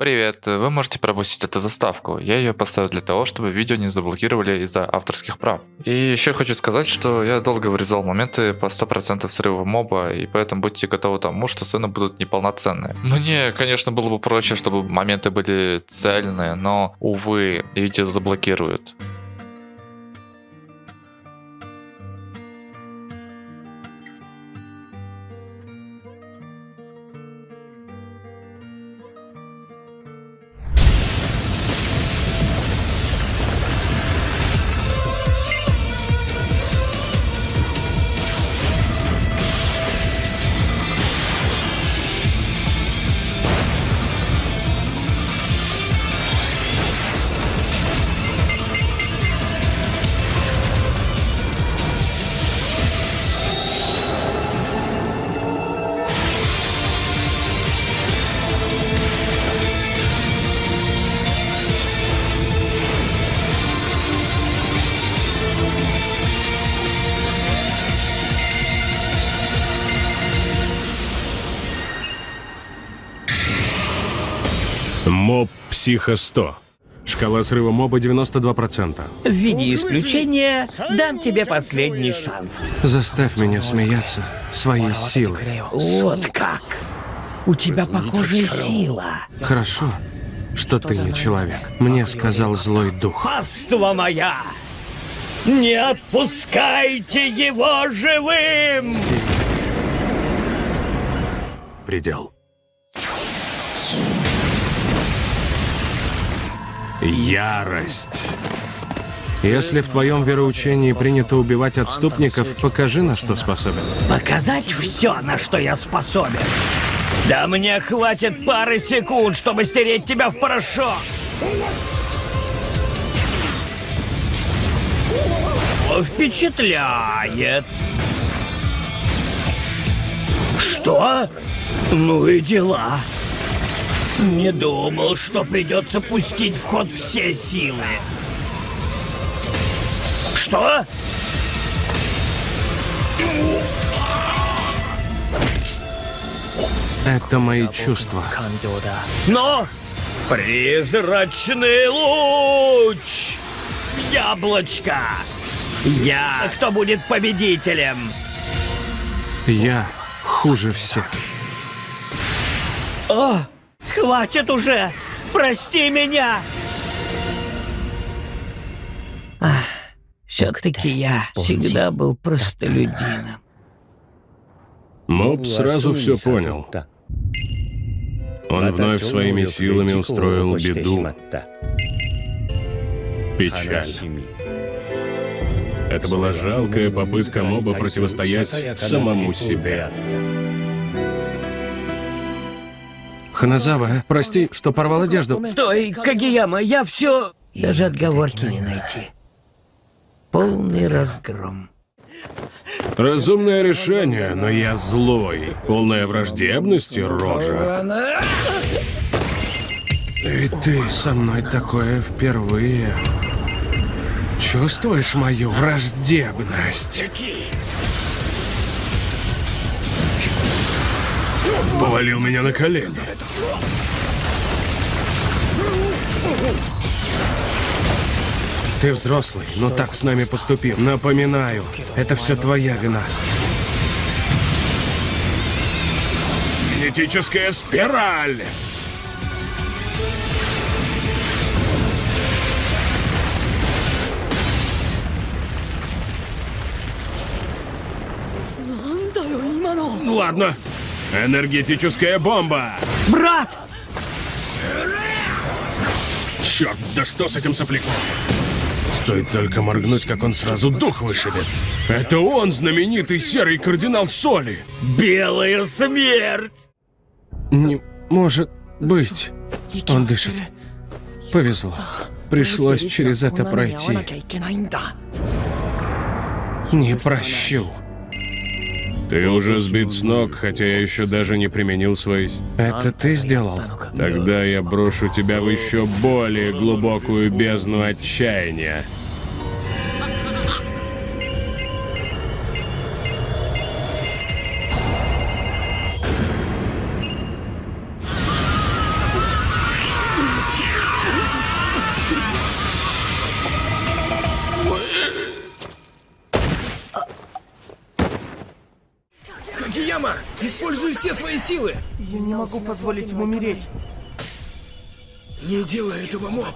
Привет, вы можете пропустить эту заставку. Я ее поставил для того, чтобы видео не заблокировали из-за авторских прав. И еще хочу сказать, что я долго вырезал моменты по 100% срыва моба, и поэтому будьте готовы к тому, что сцены будут неполноценные. Мне, конечно, было бы проще, чтобы моменты были цельные, но, увы, видео заблокируют. Моб Психо 100. Шкала срыва моба 92%. В виде исключения дам тебе последний шанс. Заставь меня смеяться своей силой. Вот как. У тебя похожая сила. Хорошо, что ты не человек. Мне сказал злой дух. Паства моя! Не отпускайте его живым! Предел. Ярость. Если в твоем вероучении принято убивать отступников, покажи, на что способен. Показать все, на что я способен. Да мне хватит пары секунд, чтобы стереть тебя в порошок. Впечатляет. Что? Ну и дела. Не думал, что придется пустить в ход все силы. Что? Это мои чувства. Но призрачный луч! Яблочко! Я кто будет победителем? Я хуже всех. О, хватит уже! Прости меня! Все-таки я всегда был простолюдином. Моб сразу все понял. Он вновь своими силами устроил беду. Печаль. Это была жалкая попытка моба противостоять самому себе. Ханазава, прости, что порвал одежду. Стой, Кагияма, я все... Даже отговорки не найти. Полный разгром. Разумное решение, но я злой. Полная враждебности, рожа. И ты со мной такое впервые. Чувствуешь мою враждебность? Повалил меня на колени. Ты взрослый, но так с нами поступил. Напоминаю, это все твоя вина. Генетическая спираль! Ладно. Энергетическая бомба! Брат! Черт, да что с этим сопляком? Стоит только моргнуть, как он сразу дух вышибет. Это он, знаменитый серый кардинал Соли. Белая смерть! Не может быть. Он дышит. Повезло. Пришлось через это пройти. Не прощу. Ты уже сбит с ног, хотя я еще даже не применил свои... Это ты сделал? Тогда я брошу тебя в еще более глубокую бездну отчаяния. Свои силы! Я не могу позволить ему умереть. Не делай этого, моб!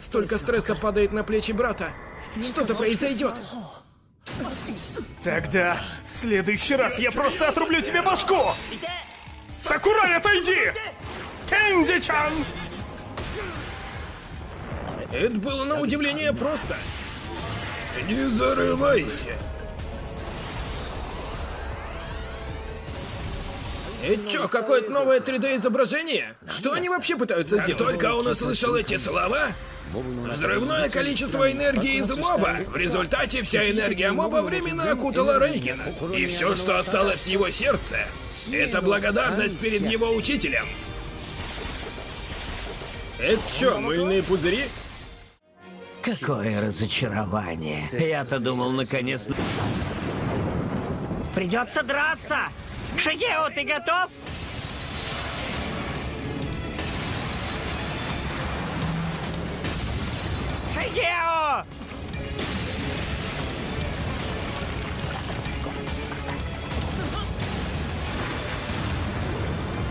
Столько стресса падает на плечи брата. Что-то произойдет. Тогда в следующий раз я просто отрублю тебе башку! Сакурай, отойди! Кэнди-чан! Это было на удивление просто. Не зарывайся. Это чё, какое-то новое 3D изображение? Что они вообще пытаются сделать? Только он услышал эти слова, Взрывное количество энергии из моба. В результате вся энергия моба временно окутала Рейгена. И все, что осталось в его сердце, это благодарность перед его учителем. Это что, мыльные пузыри? Какое разочарование. Я-то думал, наконец... Придется драться! Шигео, ты готов? Шигео!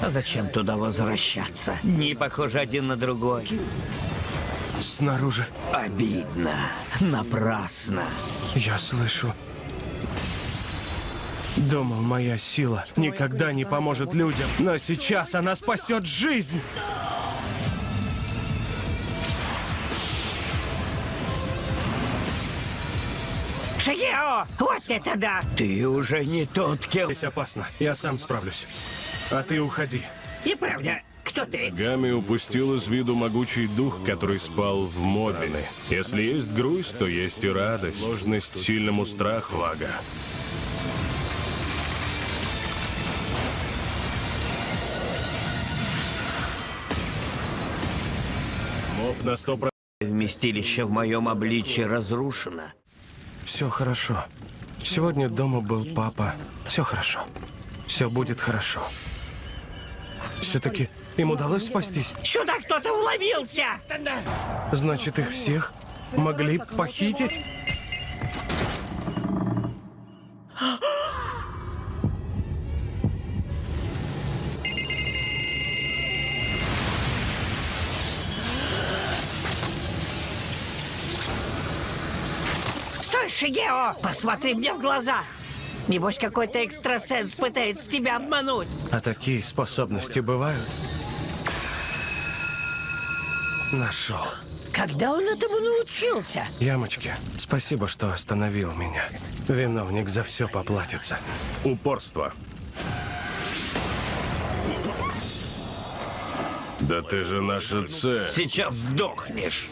А зачем туда возвращаться? Дни похожи один на другой. Снаружи. Обидно. Напрасно. Я слышу. Думал, моя сила никогда не поможет людям, но сейчас она спасет жизнь. Шигео! Вот это да! Ты уже не тот, кем... Здесь опасно. Я сам справлюсь. А ты уходи. И правда, кто ты? Гами упустил из виду могучий дух, который спал в мобе. Если есть грусть, то есть и радость. Сложность сильному страху, Ага. Моб на сто процентов. Вместилище в моем обличье разрушено. Все хорошо. Сегодня дома был папа. Все хорошо. Все будет хорошо. Все-таки им удалось спастись. Сюда кто-то вломился! Значит, их всех могли похитить? Шигео! Посмотри мне в глаза! Небось, какой-то экстрасенс пытается тебя обмануть. А такие способности бывают? Нашел. Когда он этому научился? Ямочки, спасибо, что остановил меня. Виновник за все поплатится. Упорство. Да ты же наша цель. Сейчас сдохнешь.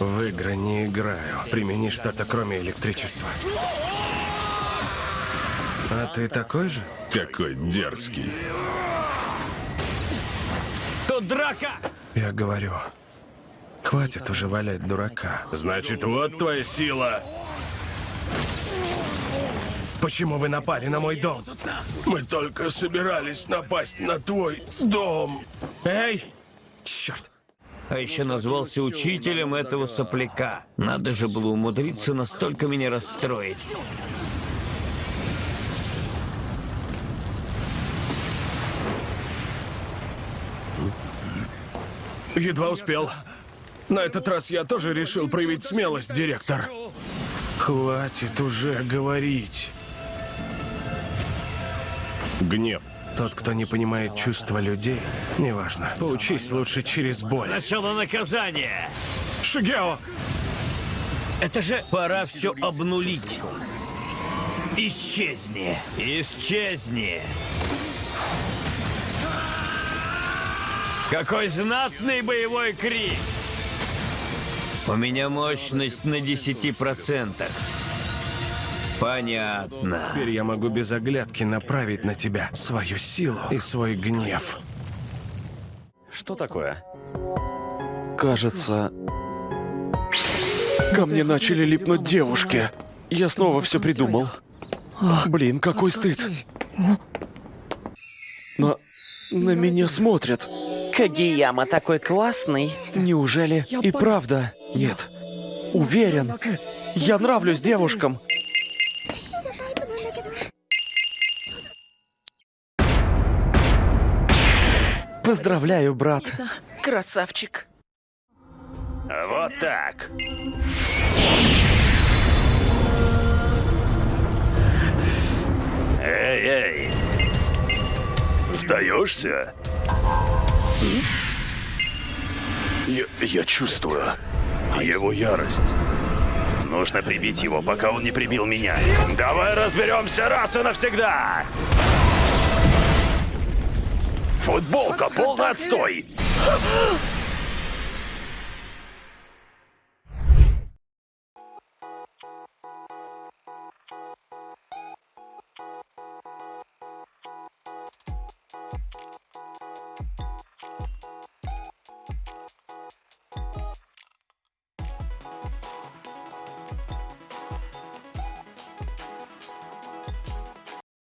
В игры не играю. Примени что-то кроме электричества. А ты такой же? Какой дерзкий. Тут драка! Я говорю, хватит уже валять дурака. Значит, вот твоя сила. Почему вы напали на мой дом? Мы только собирались напасть на твой дом. Эй! Черт! А еще назвался учителем этого сопляка. Надо же было умудриться настолько меня расстроить. Едва успел. На этот раз я тоже решил проявить смелость, директор. Хватит уже говорить. Гнев. Тот, кто не понимает чувства людей, неважно. Поучись лучше через боль. Начало наказания! Шигео! Это же пора все обнулить. Исчезни! Исчезни! Какой знатный боевой крик! У меня мощность на 10%. Понятно. Теперь я могу без оглядки направить на тебя свою силу и свой гнев. Что такое? Кажется, ко мне начали липнуть девушки. Я снова все придумал. Блин, какой стыд. На... на меня смотрят. Кагияма такой классный. Неужели и правда? Нет. Уверен. Я нравлюсь девушкам. Поздравляю, брат. Красавчик. Вот так. Эй, эй. Сдаешься? Я, я чувствую его ярость. Нужно прибить его, пока он не прибил меня. Давай разберемся раз и навсегда! Футболка полный отстой!